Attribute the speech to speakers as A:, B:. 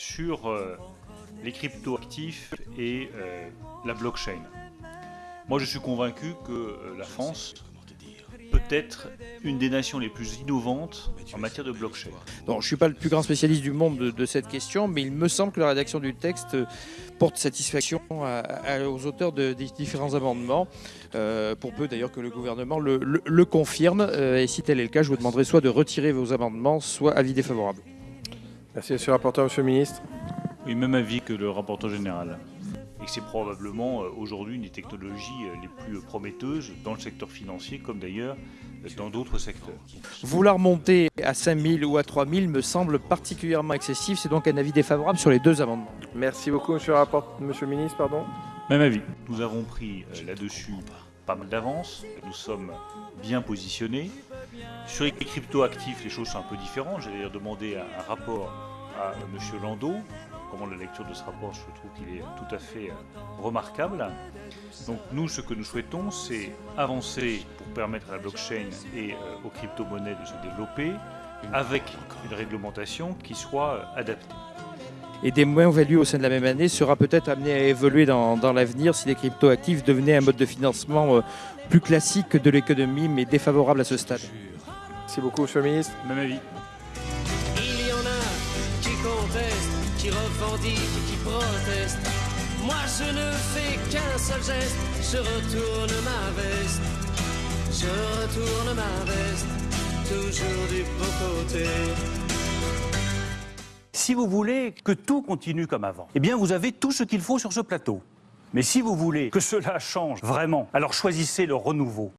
A: sur euh, les cryptoactifs et euh, la blockchain. Moi, je suis convaincu que euh, la France peut être une des nations les plus innovantes en matière de blockchain.
B: Donc, je ne suis pas le plus grand spécialiste du monde de, cette question, mais il me semble que la rédaction du texte porte satisfaction aux auteurs de, des différents amendements, pour peu d'ailleurs que le gouvernement le, confirme. Et si tel est le cas, je vous demanderai soit de retirer vos amendements, soit avis défavorable.
C: Merci, monsieur le rapporteur, monsieur le ministre.
A: Oui, même avis que le rapporteur général. Et que c'est probablement euh, aujourd'hui une des technologies euh, les plus prometteuses dans le secteur financier, comme d'ailleurs euh, dans d'autres secteurs.
B: Vouloir monter à 5000 ou à 3000 me semble particulièrement excessif. C'est donc un avis défavorable sur les deux amendements.
C: Merci beaucoup, monsieur le, rapport... monsieur le ministre. Pardon.
A: Même avis. Nous avons pris là-dessus pas mal d'avance. Nous sommes bien positionnés. Sur les crypto-actifs, les choses sont un peu différentes. J'ai d'ailleurs demandé un rapport à monsieur Landau comment la lecture de ce rapport, je trouve qu'il est tout à fait remarquable. Donc nous, ce que nous souhaitons, c'est avancer pour permettre à la blockchain et euh, aux crypto-monnaies de se développer avec une réglementation qui soit adaptée.
B: Et des moins-values au sein de la même année sera peut-être amené à évoluer dans, dans l'avenir si les crypto-actifs devenaient un mode de financement euh, plus classique de l'économie, mais défavorable à ce stade.
C: Merci beaucoup, monsieur le ministre.
A: Même avis.
D: Il y en a qui contestent qui revendiquent, qui protestent. Moi je ne fais qu'un seul geste, je retourne ma veste, je retourne ma veste, toujours du beau côté.
E: Si vous voulez que tout continue comme avant, eh bien vous avez tout ce qu'il faut sur ce plateau. Mais si vous voulez que cela change vraiment, alors choisissez le renouveau.